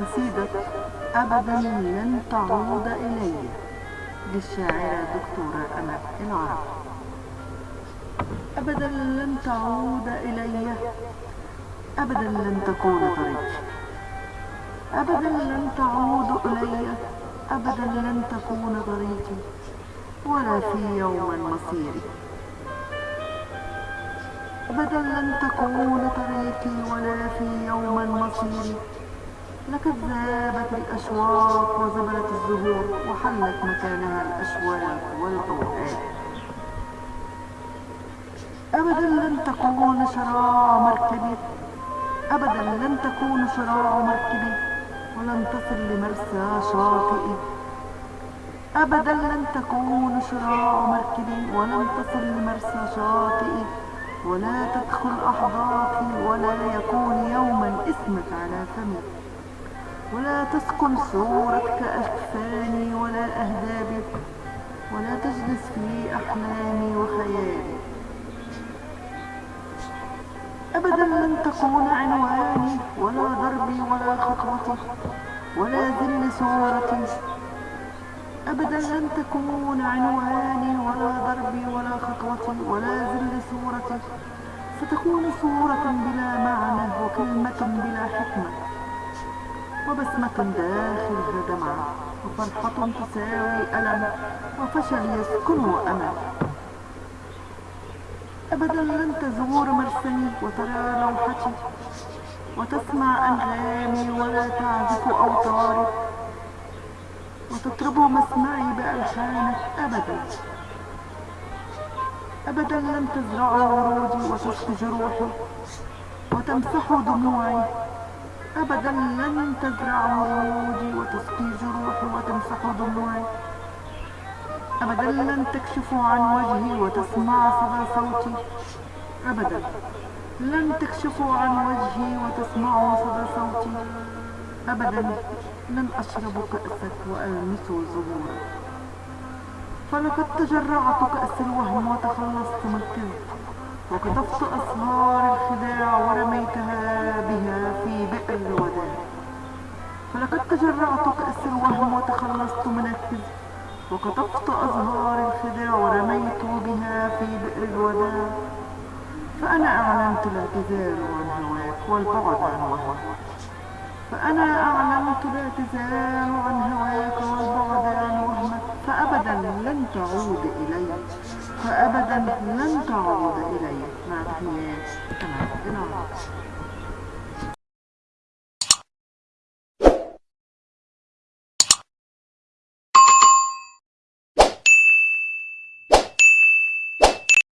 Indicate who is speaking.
Speaker 1: قصيدة أبدا لن تعود إلي للشاعرة دكتورة أمل العرب. أبدا لن تعود إلي أبدا لن تكون طريقي. أبدا لن تعود إلي أبدا لن تكون طريقي ولا في يوم مصيري. أبدا لن تكون طريقي ولا في يوم مصيري. لقد ذابت الأشواق وزبلت الزهور وحلت مكانها الأشواق والأوقات أبدا لن تكون شراع مركبي أبدا لن تكون شراع مركبي ولن تصل لمرسى شاطئي أبدا لن تكون شراع مركبي ولن تصل لمرسى شاطئي ولا تدخل أحضاقي ولا يكون يوما اسمك على فمي. ولا تسكن صورتك أكفاني ولا أهدابي ولا تجلس في أحلامي وخيالي. أبدا لن تكون عنواني ولا ضربي ولا خطوتي ولا ذل صورتي. أبدا لن تكون عنواني ولا ضربي ولا خطوتي ولا ذل صورتي. ستكون صورة بلا معنى وكلمة بلا حكمة. وبسمة داخلها دمعة وفرحة تساوي ألم وفشل يسكنه أمل أبدا لن تزور مرسمي وترى لوحتي وتسمع أنغامي ولا تعزف أوتاري وتطرب مسمعي بألحانك أبدا. أبدا لن تزرع ورودي وتشفي جروحي وتمسح دموعي أبدا لن تزرع ورودي وتسقي جروحي وتمسح دموعي. أبدا لن تكشف عن وجهي وتسمع صدى صوتي. أبدا لن تكشفوا عن وجهي وتسمعوا صدى صوتي. أبدا لن أشرب كأسك وألمس زهورك فلقد تجرعت كأس الوهم وتخلصت من الكذب وكتفت أسهار الخداع ورميتها فلقد تجرعت كأس الوهم وتخلصت من الكذب وكتفت أزهار الخداع ورميت بها في بئر الوداع. فأنا أعلنت الاعتذار عن هواك والبعد عن وهواك فأنا أعلنت الاعتذار عن هواك والبعد عن وهمك فأبدا لن تعود إلي. فأبدا لن تعود إلي. مع تحيات إلى